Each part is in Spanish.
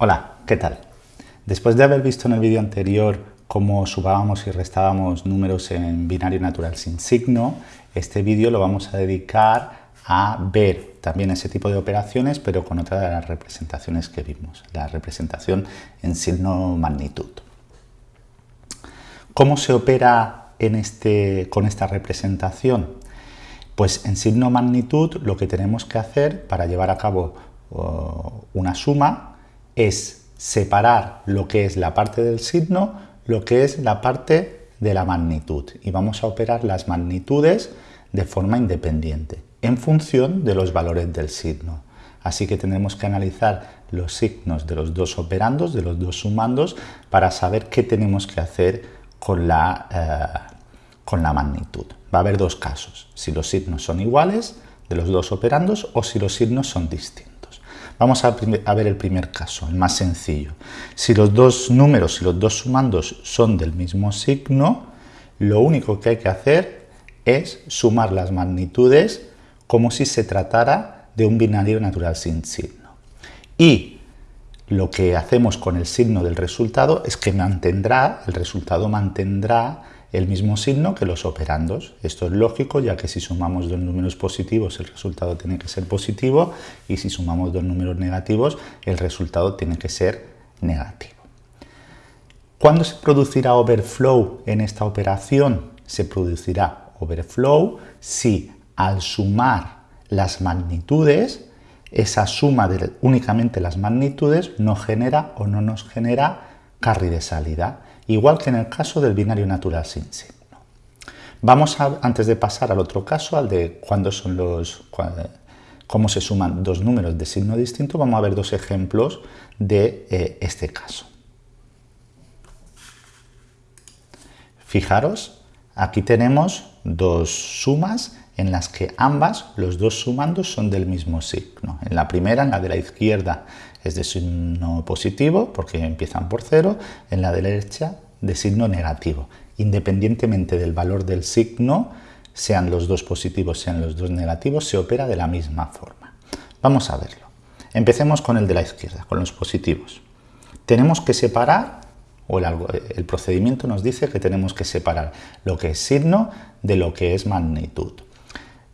Hola, ¿qué tal? Después de haber visto en el vídeo anterior cómo subábamos y restábamos números en binario natural sin signo, este vídeo lo vamos a dedicar a ver también ese tipo de operaciones, pero con otra de las representaciones que vimos, la representación en signo magnitud. ¿Cómo se opera este, con esta representación? Pues en signo magnitud lo que tenemos que hacer para llevar a cabo uh, una suma es separar lo que es la parte del signo, lo que es la parte de la magnitud. Y vamos a operar las magnitudes de forma independiente, en función de los valores del signo. Así que tenemos que analizar los signos de los dos operandos, de los dos sumandos, para saber qué tenemos que hacer con la, eh, con la magnitud. Va a haber dos casos, si los signos son iguales de los dos operandos o si los signos son distintos. Vamos a, ver el primer caso, el más sencillo. Si los dos números, si los dos sumandos son del mismo signo, lo único que hay que hacer es sumar las magnitudes como si se tratara de un binario natural sin signo. Y lo que hacemos con el signo del resultado es que mantendrá, el resultado mantendrá el mismo signo que los operandos. Esto es lógico, ya que si sumamos dos números positivos el resultado tiene que ser positivo y si sumamos dos números negativos el resultado tiene que ser negativo. ¿Cuándo se producirá overflow en esta operación? Se producirá overflow si al sumar las magnitudes, esa suma de únicamente las magnitudes no genera o no nos genera carry de salida igual que en el caso del binario natural sin signo. Vamos a, antes de pasar al otro caso, al de cuándo son los, cómo se suman dos números de signo distinto, vamos a ver dos ejemplos de eh, este caso. Fijaros, aquí tenemos dos sumas en las que ambas, los dos sumandos, son del mismo signo. En la primera, en la de la izquierda, es de signo positivo, porque empiezan por cero, en la derecha, de signo negativo. Independientemente del valor del signo, sean los dos positivos, sean los dos negativos, se opera de la misma forma. Vamos a verlo. Empecemos con el de la izquierda, con los positivos. Tenemos que separar, o el, el procedimiento nos dice que tenemos que separar lo que es signo de lo que es magnitud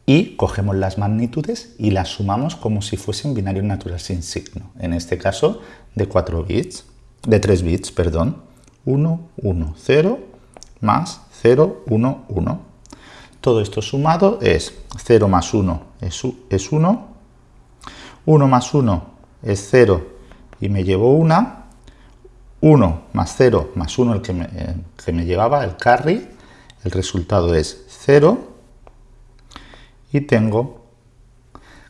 y cogemos las magnitudes y las sumamos como si fuesen binario natural sin signo, en este caso de 4 bits, de 3 bits, perdón, 1, 1, 0, más 0, 1, 1. Todo esto sumado es 0 más 1 es 1, 1 más 1 es 0 y me llevo 1, 1 más 0 más 1 el que me, que me llevaba, el carry, el resultado es 0, y tengo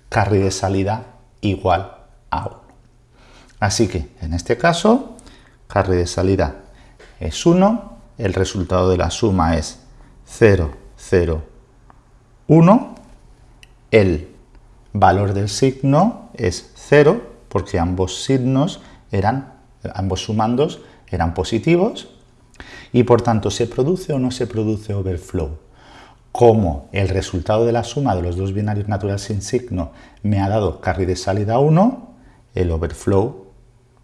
carry de salida igual a 1. Así que en este caso, carry de salida es 1, el resultado de la suma es 0, 0, 1, el valor del signo es 0 porque ambos signos eran, ambos sumandos eran positivos y por tanto se produce o no se produce overflow como el resultado de la suma de los dos binarios naturales sin signo me ha dado carry de salida 1, el overflow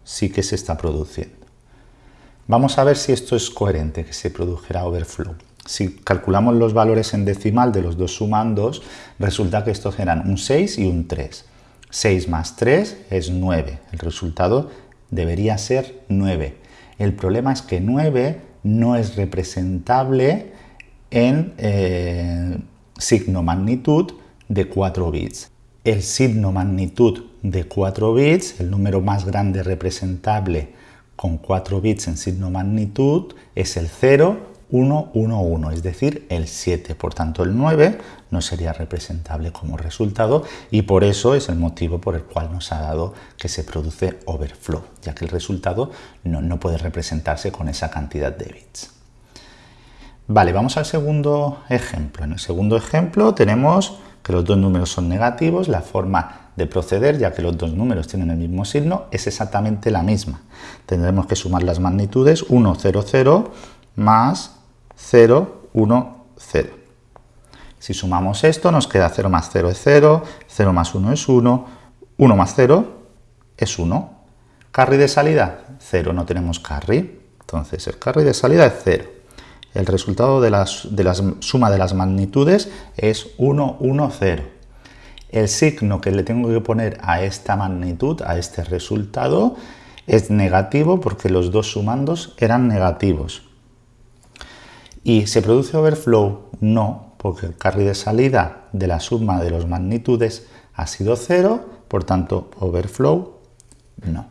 sí que se está produciendo. Vamos a ver si esto es coherente, que se produjera overflow. Si calculamos los valores en decimal de los dos sumandos, resulta que estos eran un 6 y un 3. 6 más 3 es 9. El resultado debería ser 9. El problema es que 9 no es representable en eh, signo magnitud de 4 bits. El signo magnitud de 4 bits, el número más grande representable con 4 bits en signo magnitud, es el 0, 1, 1, 1, es decir, el 7. Por tanto, el 9 no sería representable como resultado y por eso es el motivo por el cual nos ha dado que se produce overflow, ya que el resultado no, no puede representarse con esa cantidad de bits. Vale, vamos al segundo ejemplo. En el segundo ejemplo tenemos que los dos números son negativos, la forma de proceder, ya que los dos números tienen el mismo signo, es exactamente la misma. Tendremos que sumar las magnitudes 1, 0, 0 más 0, 1, 0. Si sumamos esto nos queda 0 más 0 es 0, 0 más 1 es 1, 1 más 0 es 1. Carry de salida, 0, no tenemos carry. Entonces el carry de salida es 0. El resultado de, la suma de las magnitudes es 1, 1, 0. El signo que le tengo que poner a esta magnitud, a este resultado, es negativo porque los dos sumandos eran negativos. ¿Y se produce overflow? No, porque el carry de salida de la suma de las magnitudes ha sido 0, por tanto, overflow no.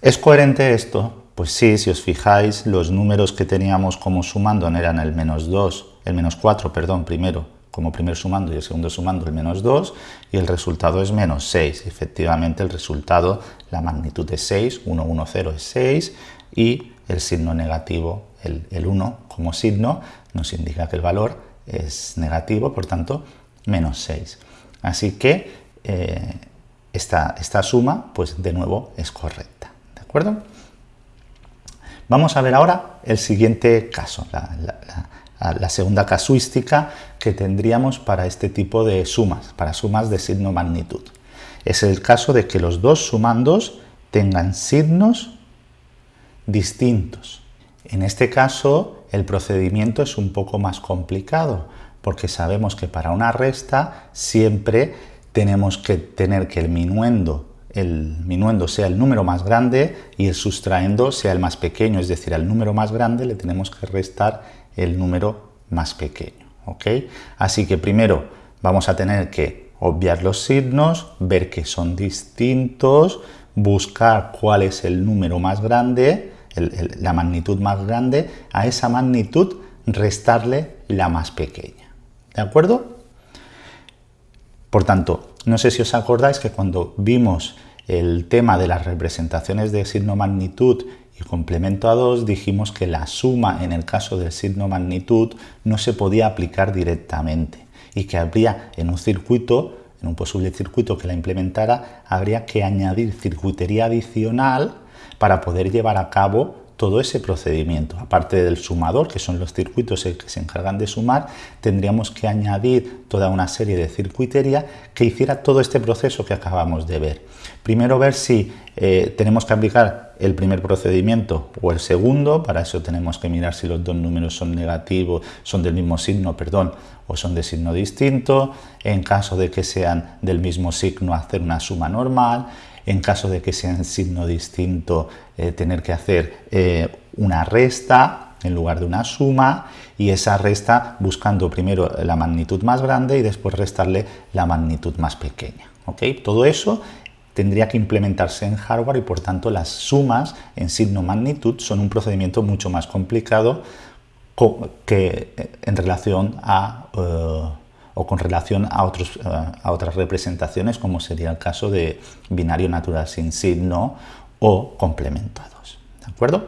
¿Es coherente esto? Pues sí, si os fijáis, los números que teníamos como sumando eran el menos 2, el menos 4, perdón, primero, como primer sumando y el segundo sumando el menos 2, y el resultado es menos 6. Efectivamente, el resultado, la magnitud es 6, 1, 1, 0 es 6, y el signo negativo, el, 1 como signo, nos indica que el valor es negativo, por tanto, menos 6. Así que eh, esta, esta suma, pues de nuevo, es correcta. ¿De acuerdo? Vamos a ver ahora el siguiente caso, la, segunda casuística que tendríamos para este tipo de sumas, para sumas de signo magnitud. Es el caso de que los dos sumandos tengan signos distintos. En este caso, el procedimiento es un poco más complicado, porque sabemos que para una resta siempre tenemos que tener que el minuendo el minuendo sea el número más grande y el sustraendo sea el más pequeño, es decir, al número más grande le tenemos que restar el número más pequeño. ¿ok? Así que primero vamos a tener que obviar los signos, ver que son distintos, buscar cuál es el número más grande, la magnitud más grande, a esa magnitud restarle la más pequeña. ¿De acuerdo? Por tanto, no sé si os acordáis que cuando vimos el tema de las representaciones de signo magnitud y complemento a 2, dijimos que la suma en el caso del signo magnitud no se podía aplicar directamente y que habría en un circuito, en un posible circuito que la implementara, habría que añadir circuitería adicional para poder llevar a cabo todo ese procedimiento. Aparte del sumador, que son los circuitos que se encargan de sumar, tendríamos que añadir toda una serie de circuitería que hiciera todo este proceso que acabamos de ver. Primero ver si eh, tenemos que aplicar el primer procedimiento o el segundo, para eso tenemos que mirar si los dos números son negativos, son del mismo signo, perdón, o son de signo distinto, en caso de que sean del mismo signo hacer una suma normal, en caso de que sea en signo distinto, eh, tener que hacer eh, una resta en lugar de una suma y esa resta buscando primero la magnitud más grande y después restarle la magnitud más pequeña. Todo eso tendría que implementarse en hardware y por tanto las sumas en signo magnitud son un procedimiento mucho más complicado que eh, en relación a o con relación eh, a otras representaciones como sería el caso de binario natural sin signo o complementados. ¿De acuerdo?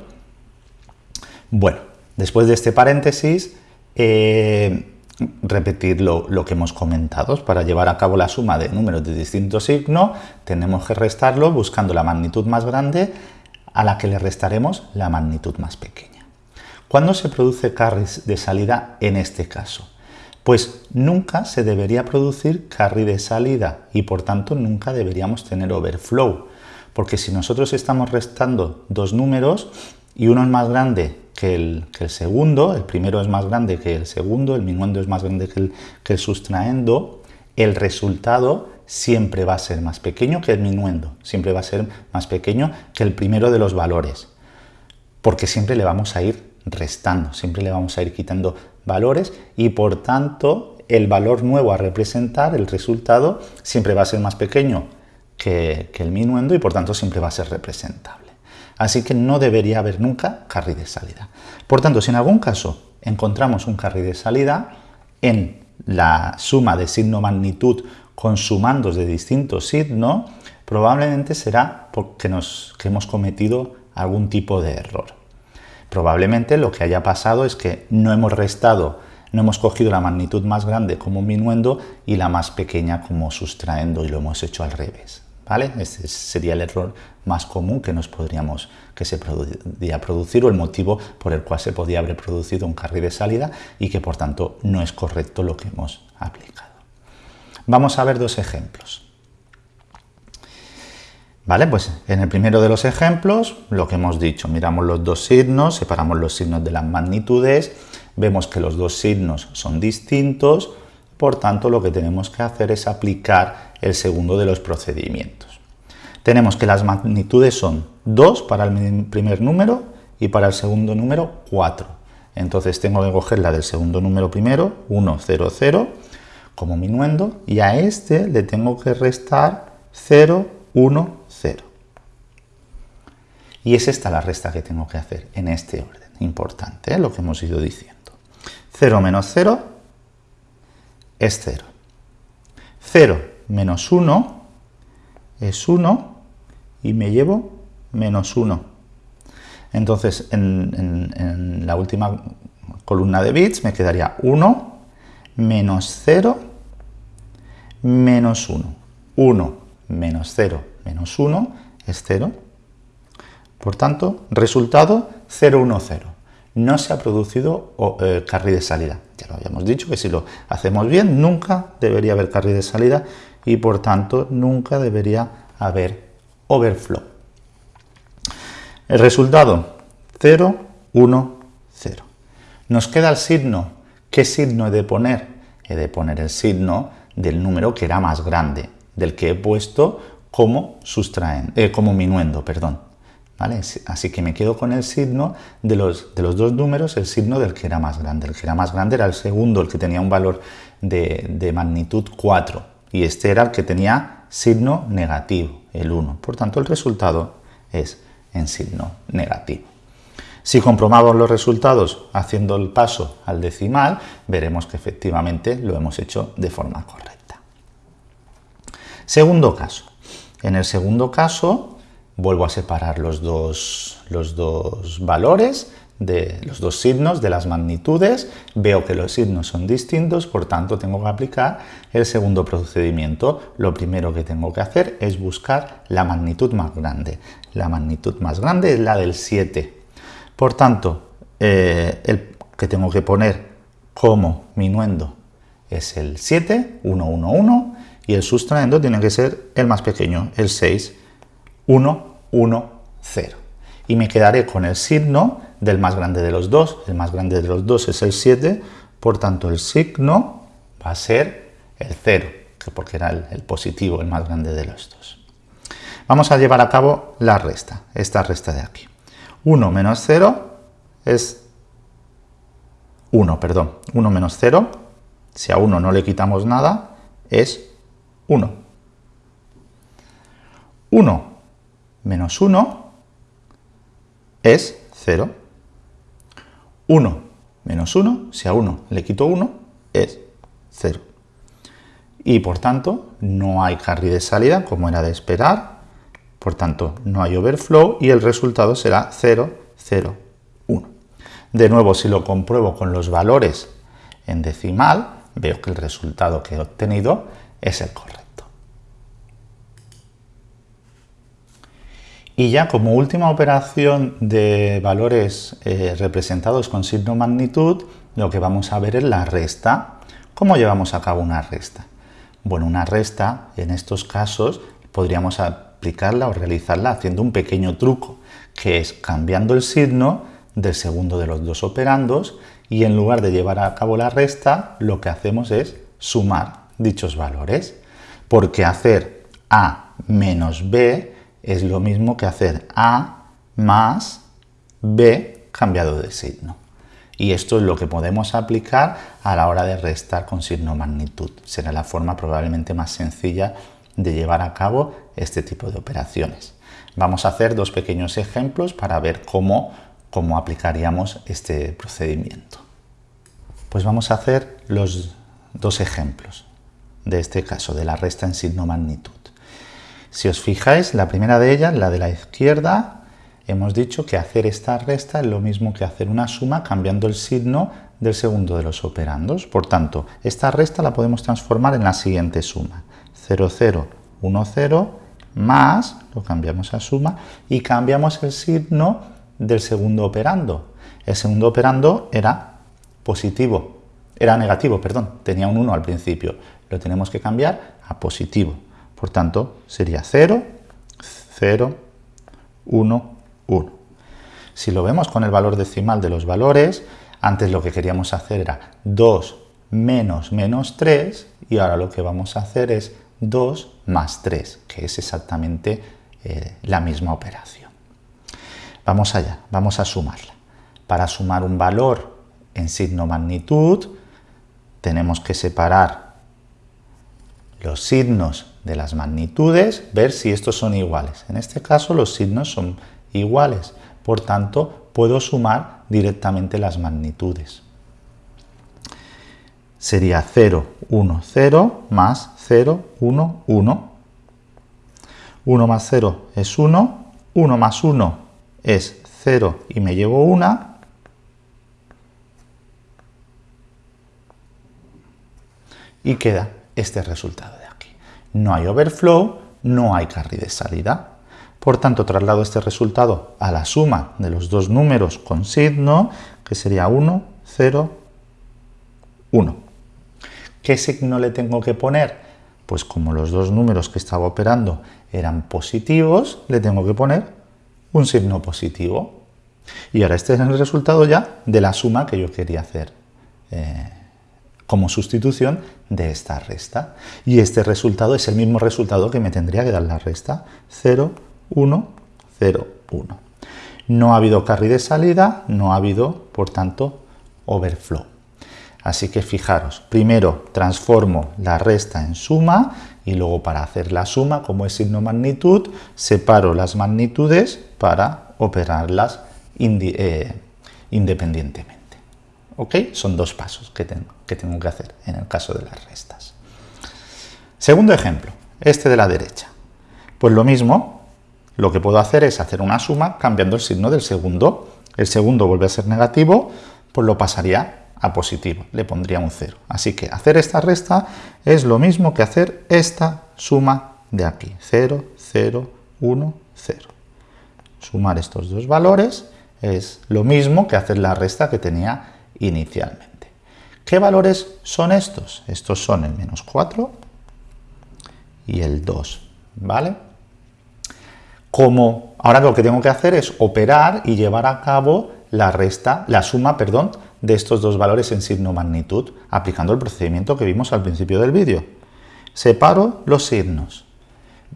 Bueno, después de este paréntesis, eh, repetir lo, lo, que hemos comentado. Para llevar a cabo la suma de números de distinto signo, tenemos que restarlo buscando la magnitud más grande a la que le restaremos la magnitud más pequeña. ¿Cuándo se produce carries de salida en este caso? Pues nunca se debería producir carry de salida y por tanto nunca deberíamos tener overflow. Porque si nosotros estamos restando dos números y uno es más grande que el, segundo, el primero es más grande que el segundo, el minuendo es más grande que el, que el sustraendo, el resultado siempre va a ser más pequeño que el minuendo, siempre va a ser más pequeño que el primero de los valores, porque siempre le vamos a ir restando, siempre le vamos a ir quitando valores y por tanto el valor nuevo a representar, el resultado, siempre va a ser más pequeño que, el minuendo y por tanto siempre va a ser representable. Así que no debería haber nunca carry de salida. Por tanto, si en algún caso encontramos un carry de salida en la suma de signo magnitud con sumandos de distintos signos, probablemente será porque nos, que hemos cometido algún tipo de error. Probablemente lo que haya pasado es que no hemos restado, no hemos cogido la magnitud más grande como minuendo y la más pequeña como sustraendo y lo hemos hecho al revés. ¿Vale? Este sería el error más común que nos podríamos, que se podría producir o el motivo por el cual se podía haber producido un carry de salida y que por tanto no es correcto lo que hemos aplicado. Vamos a ver dos ejemplos. Pues en el primero de los ejemplos, lo que hemos dicho, miramos los dos signos, separamos los signos de las magnitudes, vemos que los dos signos son distintos, por tanto lo que tenemos que hacer es aplicar el segundo de los procedimientos. Tenemos que las magnitudes son 2 para el primer número y para el segundo número 4. Entonces tengo que coger la del segundo número primero, 1, 0, 0, como minuendo, y a este le tengo que restar 0, 1, 0. Y es esta la resta que tengo que hacer en este orden. Importante, ¿eh? lo que hemos ido diciendo. 0 menos 0 es 0. 0 menos 1 es 1 y me llevo menos 1. Entonces, en, en la última columna de bits me quedaría 1 menos 0 menos 1. 1 menos 0 menos 1 es 0. Por tanto, resultado 0, 1, 0. No se ha producido eh, carry de salida. Ya lo habíamos dicho que si lo hacemos bien, nunca debería haber carry de salida y por tanto nunca debería haber overflow. El resultado 0, 1, 0. Nos queda el signo. ¿Qué signo he de poner? He de poner el signo del número que era más grande, del que he puesto como sustraen, eh, como minuendo, perdón. ¿Vale? Así que me quedo con el signo de los, de los dos números, el signo del que era más grande. El que era más grande era el segundo, el que tenía un valor de, de magnitud 4. Y este era el que tenía signo negativo, el 1. Por tanto, el resultado es en signo negativo. Si comprobamos los resultados haciendo el paso al decimal, veremos que efectivamente lo hemos hecho de forma correcta. Segundo caso. En el segundo caso, vuelvo a separar los dos, los dos valores de los dos signos de las magnitudes, veo que los signos son distintos, por tanto tengo que aplicar el segundo procedimiento. Lo primero que tengo que hacer es buscar la magnitud más grande. La magnitud más grande es la del 7. Por tanto, eh, el que tengo que poner como minuendo es el 7, 1, 1, 1, y el sustraendo tiene que ser el más pequeño, el 6, 1, 1, 0. Y me quedaré con el signo del más grande de los dos. El más grande de los dos es el 7, por tanto el signo va a ser el 0, porque era el, positivo, el más grande de los dos. Vamos a llevar a cabo la resta, esta resta de aquí. 1 menos 0 es 1, perdón, 1 menos 0, si a 1 no le quitamos nada, es 1. 1 menos 1 es 0. 1 menos 1, si a 1 le quito 1, es 0. Y por tanto, no hay carry de salida, como era de esperar. Por tanto, no hay overflow y el resultado será 0, 0, 1. De nuevo, si lo compruebo con los valores en decimal, veo que el resultado que he obtenido es el correcto. Y ya como última operación de valores eh, representados con signo magnitud, lo que vamos a ver es la resta. ¿Cómo llevamos a cabo una resta? Bueno, una resta, en estos casos, podríamos aplicarla o realizarla haciendo un pequeño truco, que es cambiando el signo del segundo de los dos operandos y en lugar de llevar a cabo la resta, lo que hacemos es sumar dichos valores, porque hacer A menos B es lo mismo que hacer A más B cambiado de signo. Y esto es lo que podemos aplicar a la hora de restar con signo magnitud. Será la forma probablemente más sencilla de llevar a cabo este tipo de operaciones. Vamos a hacer dos pequeños ejemplos para ver cómo, cómo aplicaríamos este procedimiento. Pues vamos a hacer los dos ejemplos de este caso, de la resta en signo magnitud. Si os fijáis, la primera de ellas, la de la izquierda, hemos dicho que hacer esta resta es lo mismo que hacer una suma cambiando el signo del segundo de los operandos. Por tanto, esta resta la podemos transformar en la siguiente suma. 0, 0, 1, 0, más, lo cambiamos a suma, y cambiamos el signo del segundo operando. El segundo operando era positivo, era negativo, perdón, tenía un 1 al principio. Lo tenemos que cambiar a positivo. Por tanto, sería 0, 0, 1, 1. Si lo vemos con el valor decimal de los valores, antes lo que queríamos hacer era 2 menos menos 3 y ahora lo que vamos a hacer es 2 más 3, que es exactamente eh, la misma operación. Vamos allá, vamos a sumarla. Para sumar un valor en signo magnitud, tenemos que separar los signos de las magnitudes, ver si estos son iguales. En este caso los signos son iguales, por tanto puedo sumar directamente las magnitudes. Sería 0, 1, 0 más 0, 1, 1. 1 más 0 es 1, 1 más 1 es 0 y me llevo 1. Y queda este resultado de aquí. No hay overflow, no hay carry de salida. Por tanto, traslado este resultado a la suma de los dos números con signo, que sería 1, 0, 1. ¿Qué signo le tengo que poner? Pues como los dos números que estaba operando eran positivos, le tengo que poner un signo positivo. Y ahora este es el resultado ya de la suma que yo quería hacer eh, como sustitución de esta resta. Y este resultado es el mismo resultado que me tendría que dar la resta 0, 1, 0, 1. No ha habido carry de salida, no ha habido, por tanto, overflow. Así que fijaros, primero transformo la resta en suma y luego para hacer la suma, como es signo magnitud, separo las magnitudes para operarlas eh, independientemente. Son dos pasos que tengo que hacer en el caso de las restas. Segundo ejemplo, este de la derecha. Pues lo mismo, lo que puedo hacer es hacer una suma cambiando el signo del segundo. El segundo vuelve a ser negativo, pues lo pasaría a positivo, le pondría un 0. Así que hacer esta resta es lo mismo que hacer esta suma de aquí. 0, 0, 1, 0. Sumar estos dos valores es lo mismo que hacer la resta que tenía inicialmente. ¿Qué valores son estos? Estos son el menos 4 y el 2, ¿vale? como ahora lo que tengo que hacer es operar y llevar a cabo la resta, la suma, perdón, de estos dos valores en signo magnitud, aplicando el procedimiento que vimos al principio del vídeo. Separo los signos.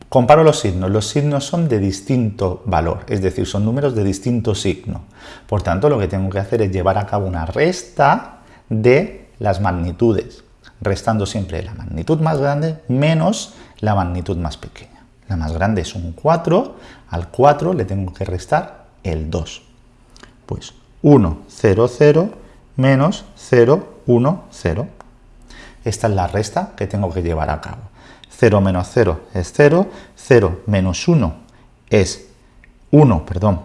Comparo los signos. Los signos son de distinto valor, es decir, son números de distinto signo. Por tanto, lo que tengo que hacer es llevar a cabo una resta de las magnitudes, restando siempre la magnitud más grande menos la magnitud más pequeña. La más grande es un 4, al 4 le tengo que restar el 2. Pues 1, 0, 0 menos 0, 1, 0. Esta es la resta que tengo que llevar a cabo. 0 menos 0 es 0, 0 menos 1 es 1, perdón.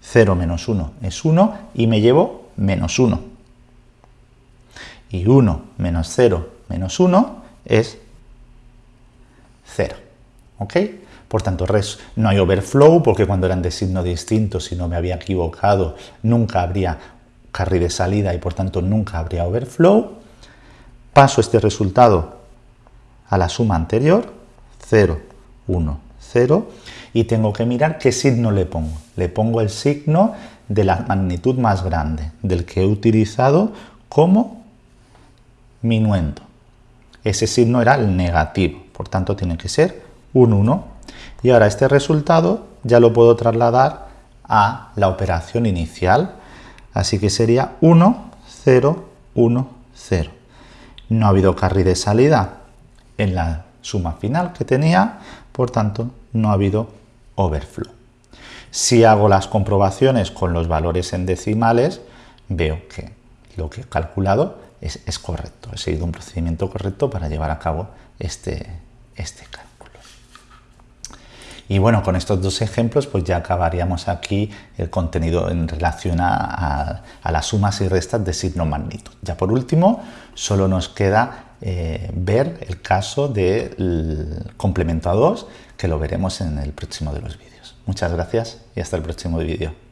0 menos 1 es 1 y me llevo menos 1. Y 1 menos 0 menos 1 es 0. ¿Ok? Por tanto, no hay overflow porque cuando eran de signo distinto, si no me había equivocado, nunca habría carry de salida y por tanto nunca habría overflow. Paso este resultado a la suma anterior, 0, 1, 0, y tengo que mirar qué signo le pongo. Le pongo el signo de la magnitud más grande, del que he utilizado como minuendo. Ese signo era el negativo por tanto tiene que ser un 1. Y ahora este resultado ya lo puedo trasladar a la operación inicial, así que sería 1, 0, 1, 0. No ha habido carry de salida en la suma final que tenía, por tanto no ha habido overflow. Si hago las comprobaciones con los valores en decimales, veo que lo que he calculado es, es correcto. He seguido un procedimiento correcto para llevar a cabo este, este cálculo. Y bueno, con estos dos ejemplos pues ya acabaríamos aquí el contenido en relación a, las sumas y restas de signo magnitud. Ya por último, solo nos queda eh, ver el caso del complemento a 2, que lo veremos en el próximo de los vídeos. Muchas gracias y hasta el próximo vídeo.